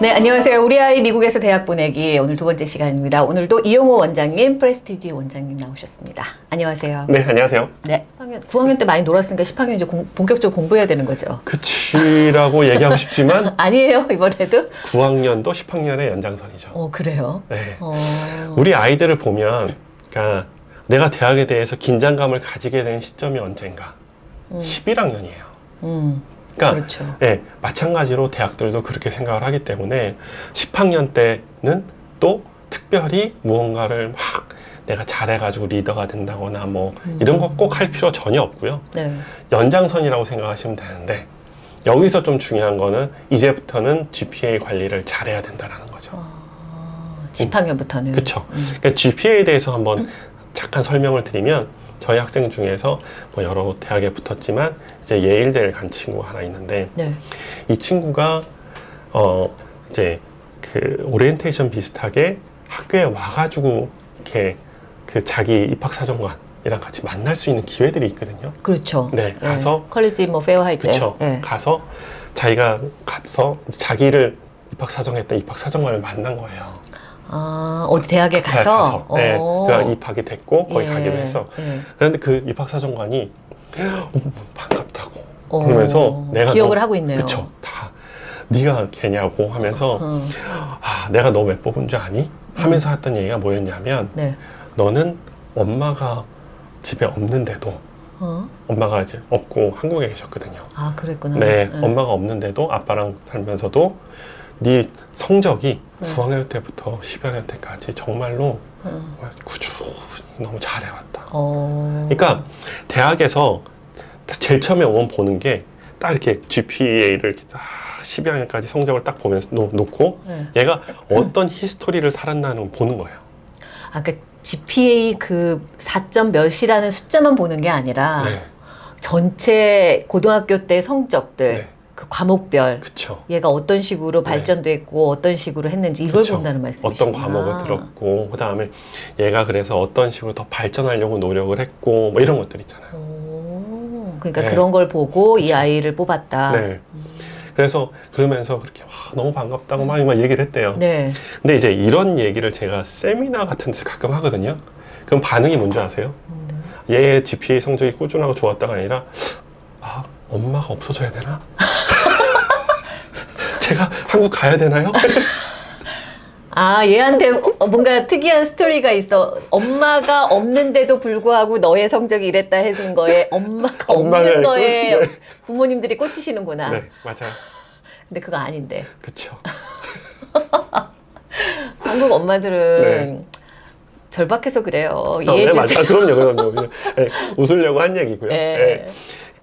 네, 안녕하세요. 우리 아이 미국에서 대학 보내기 오늘 두 번째 시간입니다. 오늘도 이용호 원장님, 프레스티지 원장님 나오셨습니다. 안녕하세요. 네, 안녕하세요. 네, 9학년, 9학년 때 많이 놀았으니까 10학년 이제 공- 본격적으로 공부해야 되는 거죠. 그치라고 얘기하고 싶지만 아니에요, 이번에도? 9학년도 10학년의 연장선이죠. 어, 그래요? 네. 어, 우리 아이들을 보면 그러니까 내가 대학에 대해서 긴장감을 가지게 된 시점이 언젠가? 11학년이에요. 음, 그러니까 그렇죠. 네, 마찬가지로 대학들도 그렇게 생각을 하기 때문에 10학년 때는 또 특별히 무언가를 막 내가 잘해가지고 리더가 된다거나 뭐 이런 거 꼭 할 필요 전혀 없고요. 네. 연장선이라고 생각하시면 되는데 여기서 좀 중요한 거는 이제부터는 GPA 관리를 잘해야 된다는 거죠. 어, 10학년부터는. 그렇죠. 그러니까 GPA에 대해서 한번 잠깐 설명을 드리면 저희 학생 중에서 뭐 여러 대학에 붙었지만 이제 예일대를 간 친구가 하나 있는데 네. 이 친구가 어 이제 그 오리엔테이션 비슷하게 학교에 와가지고 이렇게 그 자기 입학 사정관 이랑 같이 만날 수 있는 기회들이 있거든요. 그렇죠. 네, 가서 college 뭐 fair 할 때. 그렇죠. 네. 가서 자기가 가서 자기를 입학 사정했던 입학 사정관을 만난 거예요. 아, 어디 대학에 대학 가서? 네, 어. 그가 입학이 됐고 거기 예, 가기로 해서. 예. 그런데 그 입학 사정관이 어, 반갑다고 어, 그러면서 내가 기억을 너- 하고 있네요. 그쵸 다 네가 걔냐고 하면서 어, 아 내가 너 왜 뽑은 줄 아니? 하면서 했던 얘기가 뭐였냐면 네. 너는 엄마가 집에 없는데도 어? 엄마가 이제 없고 한국에 계셨거든요. 아, 그랬구나. 네, 엄마가 없는데도 아빠랑 살면서도 네 성적이 네. 9학년 때부터 10학년 때까지 정말로 어. 꾸준히 너무 잘해왔다. 어. 그러니까 대학에서 제일 처음에 오면 보는 게 딱 이렇게 GPA를 이렇게 딱 12학년까지 성적을 딱 보면서 놓, 놓고 네. 얘가 어떤 히스토리를 살았나는 걸 보는 거예요. 아, 그 GPA 그 4점 몇이라는 숫자만 보는 게 아니라 네, 전체 고등학교 때 성적들, 네, 그 과목별, 그쵸. 얘가 어떤 식으로 네. 발전됐고 어떤 식으로 했는지 이걸 그쵸. 본다는 말씀이시구나. 어떤 과목을 들었고 그 다음에 얘가 그래서 어떤 식으로 더 발전하려고 노력을 했고 뭐 이런 것들 있잖아요. 오, 그러니까 네. 그런 걸 보고 이 그쵸. 아이를 뽑았다. 네. 그래서 그러면서 그렇게 와, 너무 반갑다고 막, 막 얘기를 했대요. 네. 근데 이제 이런 얘기를 제가 세미나 같은 데서 가끔 하거든요. 그럼 반응이 뭔지 아세요? 얘의 GPA 성적이 꾸준하고 좋았다가 아니라 아 엄마가 없어져야 되나? 제가 한국 가야 되나요? 아, 얘한테 어, 뭔가 특이한 스토리가 있어. 엄마가 없는데도 불구하고 너의 성적이 이랬다 했는 거에 엄마가 없는 거에 네. 부모님들이 꽂히시는구나. 네 맞아요. 근데 그거 아닌데. 그쵸. 한국 엄마들은 네. 절박해서 그래요. 어, 이해해 네, 주세요. 맞아요. 그럼요, 그럼요. 네, 웃으려고 한 얘기고요. 네.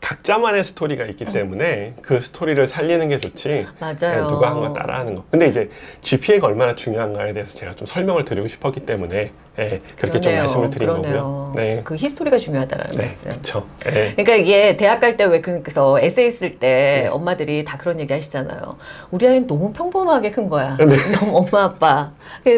네. 각자만의 스토리가 있기 때문에 그 스토리를 살리는 게 좋지. 맞아요. 네, 누가 한 거 따라하는 거. 근데 이제 GPA가 얼마나 중요한가에 대해서 제가 좀 설명을 드리고 싶었기 때문에 예, 그렇게 좀 그러네요. 말씀을 드린 그러네요. 거고요. 네, 그 히스토리가 중요하다는 네, 말씀. 그렇죠. 예. 그러니까 이게 대학 갈 때 왜 그래서 에세이 쓸 때 네. 엄마들이 다 그런 얘기 하시잖아요. 우리 아이는 너무 평범하게 큰 거야. 네. 너무 엄마 아빠.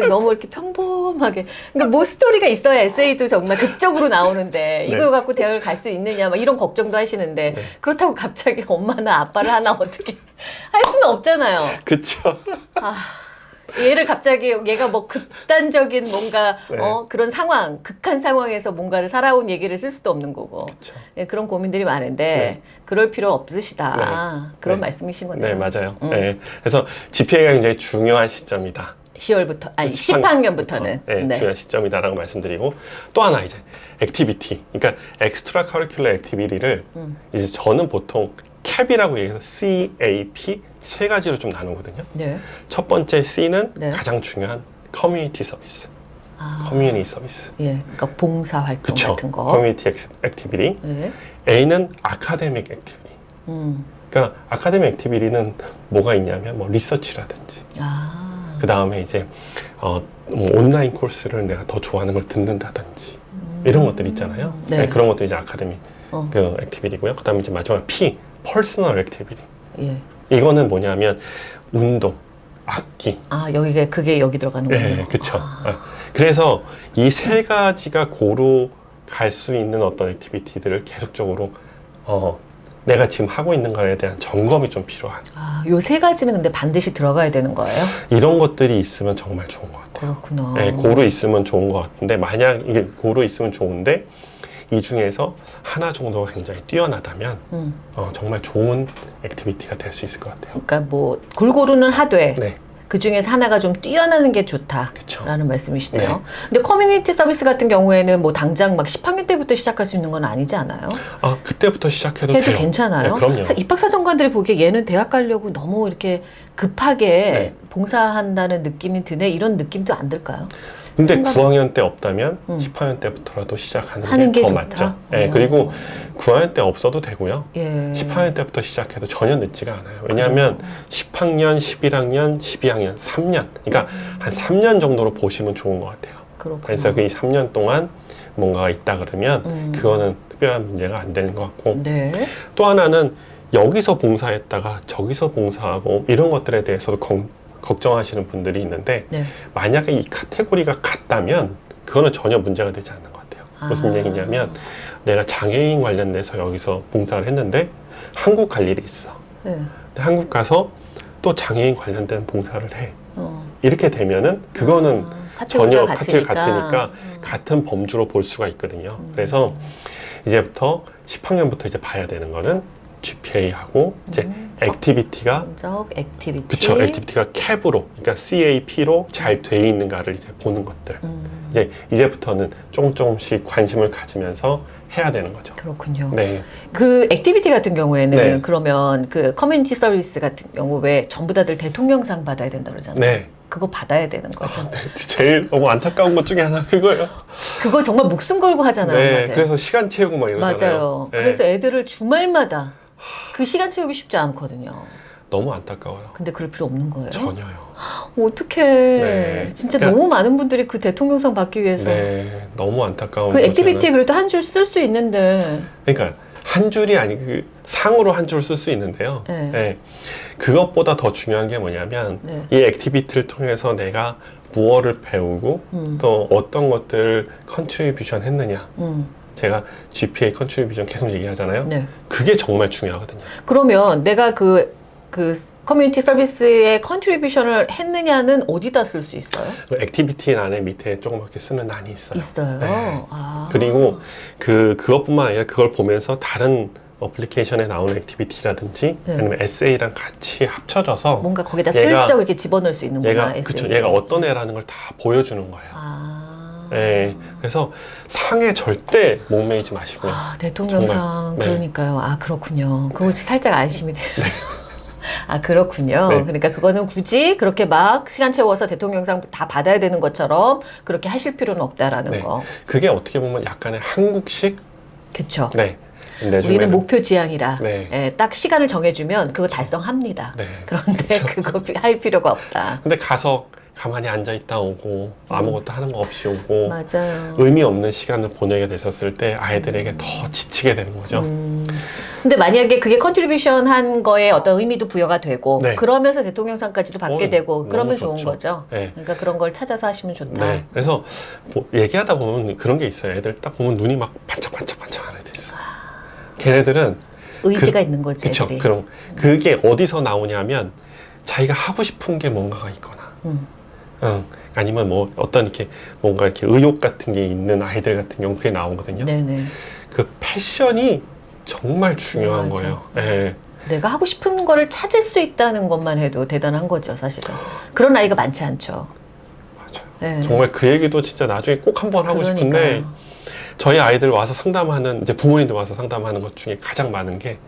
너무 이렇게 평범하게. 그러니까 뭐 스토리가 있어야 에세이도 정말 극적으로 나오는데 이걸 네. 갖고 대학을 갈 수 있느냐 막 이런 걱정도 하시는데 네. 그렇다고 갑자기 엄마나 아빠를 하나 어떻게 할 수는 없잖아요. 그렇죠. 얘를 갑자기 얘가 뭐 극단적인 뭔가 네. 어, 그런 상황, 극한 상황에서 뭔가를 살아온 얘기를 쓸 수도 없는 거고. 예, 그런 고민들이 많은데 네. 그럴 필요 없으시다 그런 네. 말씀이신 거네요. 네, 맞아요. 음. 예. 그래서 GPA가 굉장히 중요한 시점이다. 10월부터 아니 10학년 10학년부터는 네, 중요한 시점이다라고 말씀드리고 또 하나 이제 activity. 그러니까 extracurricular activity를 음. 이제 저는 보통 CAP이라고 얘기해서 CAP 세 가지로 좀 나누거든요. 네. 첫 번째 C는 네. 가장 중요한 community service, 아, community service. 예, 그러니까 봉사 활동 그쵸. 같은 거. community activity. 예. A는 academic activity. 음. 그러니까 academic activity는 뭐가 있냐면 뭐 리서치라든지 아. 그 다음에 이제 어, 뭐 온라인 코스를 내가 더 좋아하는 걸 듣는다든지 이런 것들 있잖아요. 네. 네, 그런 것들이 이제 academic 어. 그 activity고요. 그 다음에 이제 마지막 P, personal activity. 예. 이거는 뭐냐면 운동, 악기. 아 여기가 그게 여기 들어가는 거예요. 네, 그렇죠. 아. 그래서 이 세 가지가 고루 갈 수 있는 어떤 activity들을 계속적으로 어, 내가 지금 하고 있는 거에 대한 점검이 좀 필요한 아, 요 세 가지는 근데 반드시 들어가야 되는 거예요? 이런 것들이 있으면 정말 좋은 것 같아요. 그렇구나. 네, 고루 있으면 좋은 것 같은데 만약 이게 고루 있으면 좋은데 이 중에서 하나 정도가 굉장히 뛰어나다면 음, 어, 정말 좋은 activity가 될 수 있을 것 같아요. 그러니까 뭐 골고루는 하되 네, 그 중에서 하나가 좀 뛰어나는 게 좋다. 그렇죠. 라는 말씀이시네요. 네. 근데 커뮤니티 서비스 같은 경우에는 뭐 당장 막 10학년 때부터 시작할 수 있는 건 아니지 않아요? 아 그때부터 시작해도 해도 돼요. 괜찮아요? 네, 그럼요. 사- 입학사정관들이 보기에 얘는 대학 가려고 너무 이렇게 급하게 네. 봉사한다는 느낌이 드네 이런 느낌도 안 들까요? 근데 생각- 9학년 때 없다면 음. 10학년 때부터라도 시작하는 하는 게게 더? 맞죠. 네, 어. 그리고 9학년 때 없어도 되고요. 예. 10학년 때부터 시작해도 전혀 늦지가 않아요. 왜냐하면 10학년, 11학년, 12학년, 3년. 그러니까 한 3년 정도로 보시면 좋은 것 같아요. 그렇구나. 그래서 그이 3년 동안 뭔가가 있다 그러면 음. 그거는 특별한 문제가 안 되는 것 같고 네. 또 하나는 여기서 봉사했다가 저기서 봉사하고 이런 것들에 대해서도 걱- 걱정하시는 분들이 있는데 네. 만약에 이 카테고리가 같다면 그거는 전혀 문제가 되지 않는 것 같아요. 무슨 아. 얘기냐면 내가 장애인 관련돼서 여기서 봉사를 했는데 한국 갈 일이 있어. 네. 근데 한국 가서 또 장애인 관련된 봉사를 해. 어. 이렇게 되면은 그거는 아, 전혀 카테고리가 카테고리가 같으니까 음. 같은 범주로 볼 수가 있거든요. 음. 그래서 이제부터 10학년부터 이제 봐야 되는 거는 GPA하고 이제 음, activity가 성적 activity. 그쵸 activity가 CAP으로 그러니까 CAP로 잘 돼 있는가를 이제 보는 것들 음, 이제 이제부터는 조금 조금씩 관심을 가지면서 해야 되는 거죠. 그렇군요. 네, 그 activity 같은 경우에는 네. 그러면 그 community service 같은 경우 왜 전부 다들 대통령상 받아야 된다 그러잖아요. 네. 그거 받아야 되는 거죠. 네, 제일 너무 안타까운 것 중에 하나 그거예요. 그거 정말 목숨 걸고 하잖아요. 네. 그래서 시간 채우고 막 이러잖아요. 맞아요. 네, 그래서 애들을 주말마다 그 시간 채우기 쉽지 않거든요. 너무 안타까워요. 근데 그럴 필요 없는 거예요. 전혀요. 어떻게 네. 진짜 그러니까- 너무 많은 분들이 그 대통령상 받기 위해서 네, 너무 안타까운 그 activity에 중에는- 그래도 한 줄 쓸 수 있는데 그러니까 한 줄이 아니 그 상으로 한 줄 쓸 수 있는데요. 네. 네, 그것보다 더 중요한 게 뭐냐면 네. 이 activity를 통해서 내가 무엇을 배우고 음, 또 어떤 것들을 contribution 했느냐. 음, 제가 GPA contribution 계속 얘기하잖아요. 네. 그게 정말 중요하거든요. 그러면 내가 그, 그 community service에 contribution을 했느냐는 어디다 쓸 수 있어요? 그 activity 안에 밑에 조그맣게 쓰는 란이 있어요. 있어요. 네. 아. 그리고 그 그것뿐만 아니라 그걸 보면서 다른 application에 나오는 activity라든지 네. 아니면 에세이랑 같이 합쳐져서 뭔가 거기다 얘가- 슬쩍 이렇게 집어넣을 수 있는구나. 얘가 에세이. 그쵸 얘가 어떤 애라는 걸 다 보여주는 거예요. 아. 네, 그래서 상에 절대 목매이지 마시고요. 아, 대통령상 정말, 네. 그러니까요. 아 그렇군요. 그거 살짝 안심이 돼요. 아 그렇군요. 네. 그러니까 그거는 굳이 그렇게 막 시간 채워서 대통령상 다 받아야 되는 것처럼 그렇게 하실 필요는 없다라는 네. 거. 그게 어떻게 보면 약간의 한국식 그렇죠. 네 우리는 목표 지향이라 네. 예, 딱 시간을 정해주면 그거 달성합니다. 네. 그런데 그거 피- 할 필요가 없다. 근데 가서 가만히 앉아 있다 오고 아무것도 하는 거 없이 오고 맞아요. 의미 없는 시간을 보내게 됐었을 때 아이들에게 더 지치게 되는 거죠. 음, 근데 만약에 그게 contribution 한 거에 어떤 의미도 부여가 되고 네. 그러면서 대통령상까지도 받게 어, 되고 너무 그러면 좋은 좋죠. 거죠. 네. 그러니까 그런 걸 찾아서 하시면 좋다. 네. 그래서 뭐 얘기하다 보면 그런 게 있어요. 애들 딱 보면 눈이 막 반짝반짝반짝 하는 애들 있어요. 걔네들은 의지가 있는 거지 그쵸. 그럼 그게 어디서 나오냐면 자기가 하고 싶은 게 뭔가가 있거나, 음, 응. 아니면 뭐 어떤 이렇게 뭔가 이렇게 의욕 같은 게 있는 아이들 같은 경우 그게 나오거든요. 네네. 그 패션이 정말 중요한 중요하죠. 거예요. 예. 내가 하고 싶은 거를 찾을 수 있다는 것만 해도 대단한 거죠, 사실은. 그런 아이가 많지 않죠. 맞아요. 네. 정말 그 얘기도 진짜 나중에 꼭 한번 하고 싶은데 그러니까요. 저희 아이들 와서 상담하는 이제 부모님들 와서 상담하는 것 중에 가장 많은 게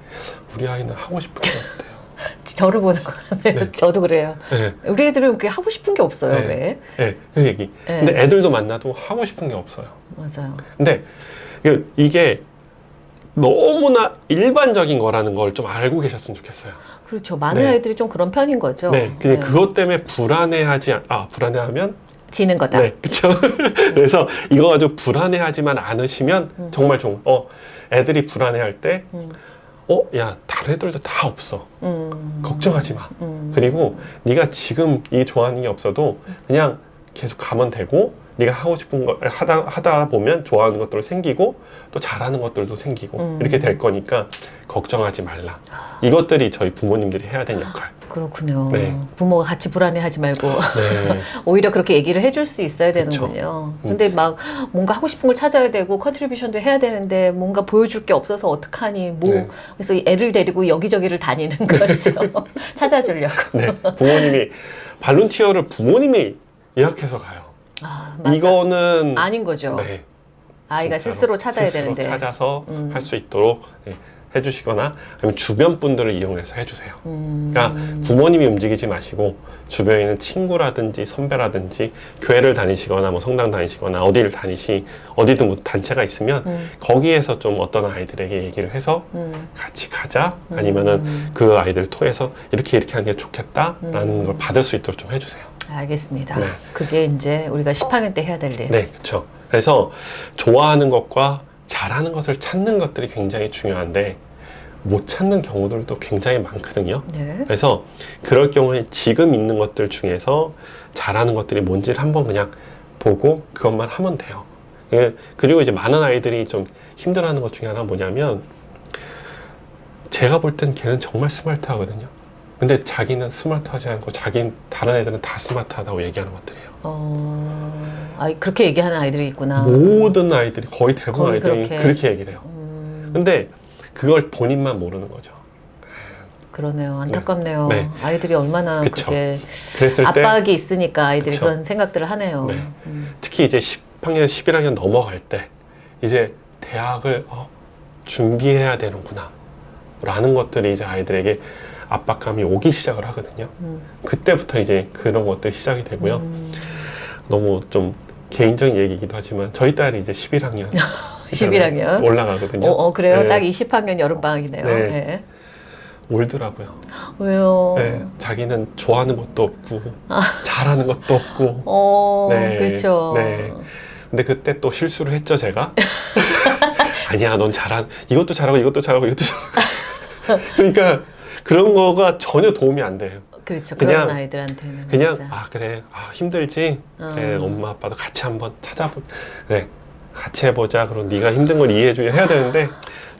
우리 아이는 하고 싶은 게. 저를 보는 거 같네요. 네. 저도 그래요. 예, 우리 애들은 그게 하고 싶은 게 없어요, 네. 왜? 예, 그 얘기. 네. 근데 애들도 만나도 하고 싶은 게 없어요. 맞아요. 근데 이게- 이게 너무나 일반적인 거라는 걸 좀 알고 계셨으면 좋겠어요. 그렇죠. 많은 네. 아이들이 좀 그런 편인 거죠. 네, 그냥 그것 때문에 불안해하지 않- 아 불안해하면 지는 거다. 네, 그렇죠. 그래서 이거 가지고 불안해하지만 않으시면 음. 정말 좋은. 어, 애들이 불안해할 때, 음, 어, 야 다른 애들도 다 없어. 음, 걱정하지 마. 음, 그리고 네가 지금 이 좋아하는 게 없어도 그냥 계속 가면 되고 네가 하고 싶은 거 하다 하다 보면 좋아하는 것들도 생기고 또 잘하는 것들도 생기고 음. 이렇게 될 거니까 걱정하지 말라. 이것들이 저희 부모님들이 해야 되는 역할. 그렇군요. 네. 부모가 같이 불안해하지 말고 네. 오히려 그렇게 얘기를 해줄 수 있어야. 되는군요. 음. 근데 막 뭔가 하고 싶은 걸 찾아야 되고 contribution도 해야 되는데 뭔가 보여줄 게 없어서 어떡하니 뭐 네. 그래서 이 애를 데리고 여기저기를 다니는 거죠. 찾아주려고. 네. 부모님이 발룬티어를 부모님이 예약해서 가요. 아. 이거는 아닌 거죠. 네. 아이가 스스로 찾아야 스스로 되는데. 찾아서 음. 할수 있도록 네, 해주시거나 아니면 주변 분들을 이용해서 해주세요. 음. 그러니까 부모님이 움직이지 마시고 주변에 있는 친구라든지 선배라든지 교회를 다니시거나 뭐 성당 다니시거나 어디를 다니시 어디든 뭐 단체가 있으면 음, 거기에서 좀 어떤 아이들에게 얘기를 해서 음, 같이 가자 아니면은 음. 그 아이들을 통해서 이렇게 이렇게 하는 게 좋겠다라는 음. 걸 받을 수 있도록 좀 해주세요. 알겠습니다. 네. 그게 이제 우리가 10학년 때 해야 될 일. 네, 그렇죠. 그래서 좋아하는 것과 잘하는 것을 찾는 것들이 굉장히 중요한데 못 찾는 경우들도 굉장히 많거든요. 네. 그래서 그럴 경우에 지금 있는 것들 중에서 잘하는 것들이 뭔지를 한번 그냥 보고 그것만 하면 돼요. 예, 그리고 이제 많은 아이들이 좀 힘들어하는 것 중에 하나 뭐냐면 제가 볼 땐 걔는 정말 스마트하거든요. 근데 자기는 스마트하지 않고 자기 다른 애들은 다 스마트하다고 얘기하는 것들이에요. 어, 아, 그렇게 얘기하는 아이들이 있구나. 모든 아이들이 거의 대부분 거의 아이들이 그렇게. 그렇게. 얘기를 해요. 음, 근데 그걸 본인만 모르는 거죠. 그러네요. 안타깝네요. 네. 아이들이 얼마나 그쵸. 그게 그랬을 때 압박이 있으니까 아이들이 그쵸. 그런 생각들을 하네요. 네. 음. 특히 이제 10학년, 11학년 넘어갈 때 이제 대학을 어, 준비해야 되는구나 라는 것들이 이제 아이들에게 압박감이 오기 시작을 하거든요. 음. 그때부터 이제 그런 것들이 시작이 되고요. 음. 너무 좀 개인적인 얘기이기도 하지만 저희 딸이 이제 11학년 11학년. 올라가거든요. 어, 어, 그래요? 네. 딱 20학년 여름방학이네요. 네. 네. 울더라고요. 왜요? 네, 자기는 좋아하는 것도 없고 아. 잘하는 것도 없고 어, 네. 그렇죠. 네. 근데 그때 또 실수를 했죠 제가 아니야 넌 잘한 이것도 잘하고 이것도 잘하고 이것도 잘하고 그러니까 그런 거가 전혀 도움이 안 돼요 그렇죠. 그냥- 아이들한테는 그냥 진짜. 아 그래 아 힘들지 그래 어. 엄마 아빠도 같이 한번 찾아보 그래 같이 해보자 그럼 네가 힘든 걸 이해해주려 해야 되는데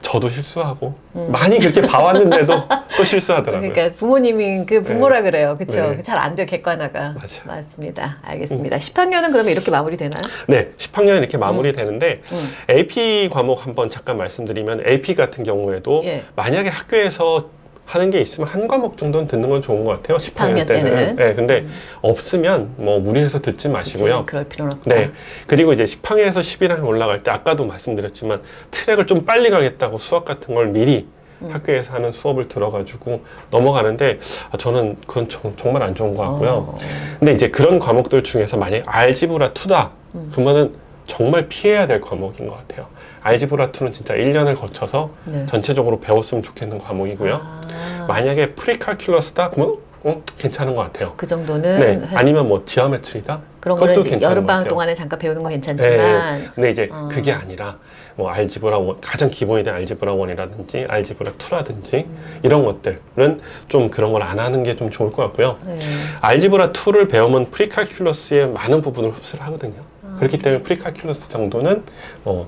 저도 실수하고 음. 많이 그렇게 봐왔는데도 또 실수하더라고요 그러니까 부모님이 그 부모라 그래요. 그렇죠. 네. 잘안 돼요. 객관화가. 맞아요. 음. 맞습니다. 알겠습니다. 10학년은 그러면 이렇게 마무리되나요? 네 10학년 이렇게 마무리되는데 음. AP 과목 한번 잠깐 말씀드리면 AP 같은 경우에도 예. 만약에 학교에서 하는 게 있으면 한 과목 정도는 듣는 건 좋은 것 같아요. 10학년 10학년 때는. 때는. 네, 근데 음. 없으면 뭐 무리해서 듣지 마시고요. 그럴 필요는 없다. 네. 그리고 이제 10학년에서 11학년 올라갈 때 아까도 말씀드렸지만 트랙을 좀 빨리 가겠다고 수학 같은 걸 미리 음. 학교에서 하는 수업을 들어가지고 넘어가는데 아, 저는 그건 정- 정말 안 좋은 것 같고요. 어. 근데 이제 그런 과목들 중에서 만약에 알지브라 2다 음. 그러면은 정말 피해야 될 과목인 것 같아요. 알지브라 2는 진짜 1년을 거쳐서 네. 전체적으로 배웠으면 좋겠는 과목이고요. 아, 만약에 프리칼큘러스다 그러면 어, 괜찮은 것 같아요. 그 정도는 네. 해- 아니면 뭐 지오메트리다 그런 이제 괜찮은 여름 것 방학 같아요. 동안에 잠깐 배우는 건 괜찮지만 근데 이제 어. 그게 아니라 뭐 알지브라 원, 가장 기본이 된 알지브라 1이라든지 알지브라 2라든지 음. 이런 것들은 좀 그런 걸 안 하는 게 좀 좋을 것 같고요. 네. Algebra 2를 배우면 프리칼큘러스의 많은 부분을 흡수를 하거든요. 아. 그렇기 때문에 Precalculus 정도는 어,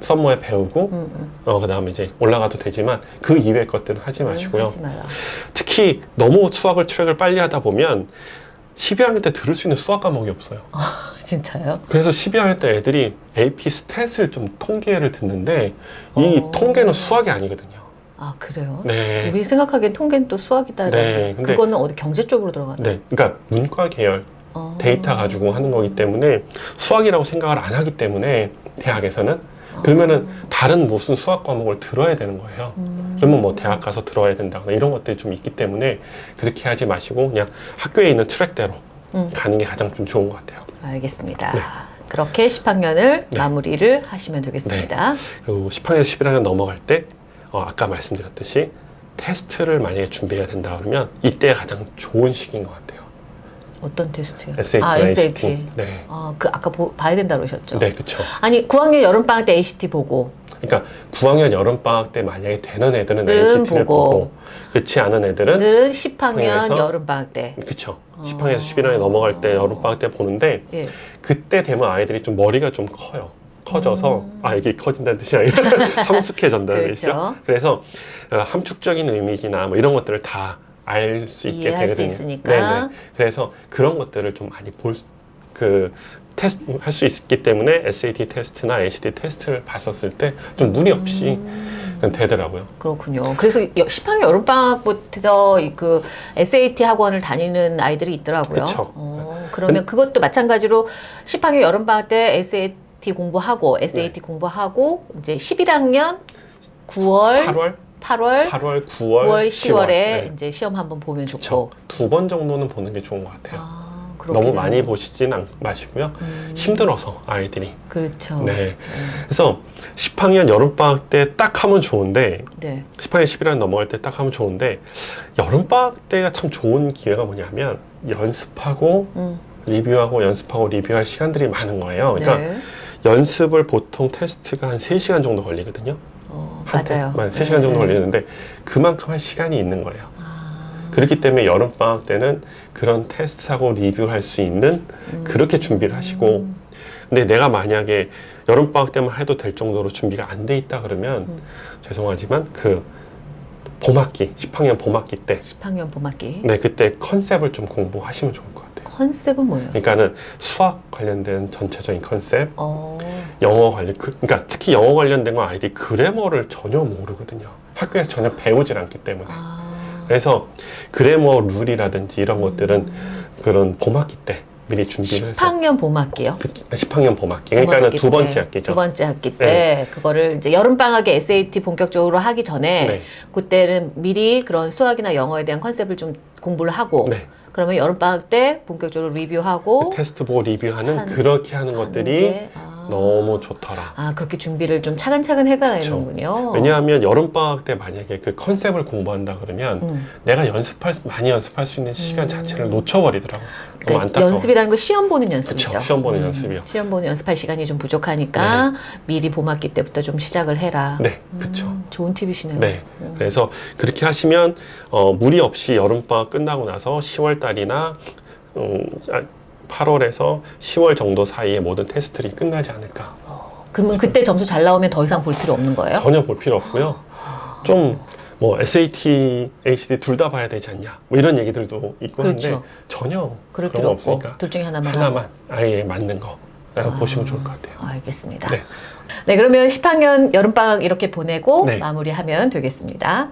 summer에 배우고 음, 음. 어, 그 다음에 이제 올라가도 되지만 그 이외의 것들은 하지 마시고요. 하지. 특히 너무 수학을 트랙을 빨리 하다 보면 12학년 때 들을 수 있는 수학 과목이 없어요. 진짜요? 그래서 12학년 때 애들이 AP Stat을 좀 통계를 듣는데 이 어. 통계는 수학이 아니거든요. 아 그래요? 네. 우리 생각하기엔 통계는 또 수학이다. 네, 근데- 그거는 어디 경제 쪽으로 들어가나? 네. 그러니까 문과 계열 어. 데이터 가지고 하는 거기 때문에 수학이라고 생각을 안 하기 때문에 대학에서는 어. 그러면은 다른 무슨 수학 과목을 들어야 되는 거예요. 음. 그러면 뭐 대학 가서 들어야 된다거나 이런 것들이 좀 있기 때문에 그렇게 하지 마시고 그냥 학교에 있는 트랙대로 음. 가는 게 가장 좀 좋은 것 같아요. 알겠습니다. 네. 그렇게 10학년을 네. 마무리를 하시면 되겠습니다. 그리고 10학년에서 11학년 넘어갈 때 어, 아까 말씀드렸듯이 테스트를 만약에 준비해야 된다 그러면 이때 가장 좋은 시기인 것 같아요. 어떤 테스트요? SAT, 아. SAT. 네. 아, 그 아까 보- 봐야 된다 그러셨죠? 네, 그렇죠. 아니 9학년 여름 방학 때 ACT 보고 그러니까 9학년 여름 방학 때 만약에 되는 애들은 음, ACT를 보고. 보고, 그렇지 않은 애들은 늘 10학년 방에서 여름 방학 때. 그쵸. 어. 10학년에서 11학년 넘어갈 때 여름 방학 때 보는데 예. 그때 되면 아이들이 좀 머리가 좀 커요. 커져서 음. 아 이게 커진다는 뜻이 아니라 성숙해진다는 그렇죠. 뜻이죠. 그래서 어, 함축적인 의미나 뭐 이런 것들을 다 알 수 있게 이해할 수 되거든요. 있으니까. 네네. 그래서 그런 것들을 좀 많이 볼 그 테스트 할 수 있기 때문에 SAT 테스트나 ACT 테스트를 봤었을 때 좀 무리 없이 음, 되더라고요. 그렇군요. 그래서 여- 10학년 여름 방학부터 이그 SAT 학원을 다니는 아이들이 있더라고요. 그쵸. 어, 그러면 그것도 마찬가지로 10학년 여름 방학 때 SAT 공부하고 SAT 공부하고 이제 11학년 9월, 8월, 8월, 8월, 9월, 9월, 10월에 네. 이제 시험 한번 보면. 좋고. 두 번 정도는 보는 게 좋은 것 같아요. 아, 너무 많이 보시진 않- 마시고요. 음, 힘들어서 아이들이. 그렇죠. 네. 음, 그래서 10학년 여름방학 때 딱 하면 좋은데 네. 10학년 11학년 넘어갈 때 딱 하면 좋은데 여름방학 때가 참 좋은 기회가 뭐냐면 연습하고 음, 리뷰하고 연습하고 리뷰할 시간들이 많은 거예요. 그러니까 네. 연습을 보통 테스트가 한 3시간 정도 걸리거든요. 어, 한 맞아요. 테- 3시간 정도 네. 걸리는데 그만큼 할 시간이 있는 거예요. 아, 그렇기 때문에 여름방학 때는 그런 테스트하고 리뷰할 수 있는 음. 그렇게 준비를 하시고 근데 내가 만약에 여름방학 때만 해도 될 정도로 준비가 안 돼 있다 그러면 음. 죄송하지만 그 봄학기 10학년 봄학기 때 10학년 봄학기. 네, 그때 컨셉을 좀 공부하시면 좋을 것 같아요. 컨셉은 뭐예요? 그러니까는 수학 관련된 전체적인 컨셉, 어, 영어 관련, 그, 그러니까 특히 영어 관련된 건 아이들이 그래머를 전혀 모르거든요. 학교에서 전혀 배우질 않기 때문에. 아, 그래서 그래머 룰이라든지 이런 것들은 그런 봄학기 때 미리 준비를 해서 10학년 봄학기요. 그 10학년 봄학기. 그러니까는 두 번째 때, 학기죠. 두 번째 학기 때 그거를 이제 여름 방학에 SAT 본격적으로 하기 전에 네. 그때는 미리 그런 수학이나 영어에 대한 컨셉을 좀 공부를 하고 네. 그러면 여름 방학 때 본격적으로 리뷰하고 테스트 보고 리뷰하는 한- 그렇게 하는 것들이 게, 아, 너무 좋더라. 아 그렇게 준비를 좀 차근차근 해가야. 되는군요. 왜냐하면 여름방학 때 만약에 그 컨셉을 공부한다 그러면 음. 내가 연습할 많이 연습할 수 있는 시간 음. 자체를 놓쳐버리더라고. 그러니까. 연습이라는 건 시험 보는 연습이죠. 그쵸, 시험 보는 음, 연습이요. 시험 보는 연습할 시간이 좀 부족하니까 미리 봄학기 때부터 좀 시작을 해라. 네, 그렇죠. 음, 좋은 팁이시네요. 네. 음. 그래서 그렇게 하시면 어, 무리 없이 여름방학 끝나고 나서 10월 달이나 음, 8월에서 10월 정도 사이에 모든 테스트들이 끝나지 않을까. 그러면 그때 점수 잘 나오면 더 이상 볼 필요 없는 거예요? 전혀 볼 필요 없고요. 좀 뭐 SAT, HD 둘 다 봐야 되지 않냐. 뭐 이런 얘기들도 있고 그렇죠. 한데 전혀 그럴 그런 거 없으니까 둘 중에 하나만. 하나만 아예 맞는 거 아. 보시면 좋을 것 같아요. 알겠습니다. 네. 네, 그러면 10학년 여름방학 이렇게 보내고 네. 마무리하면 되겠습니다.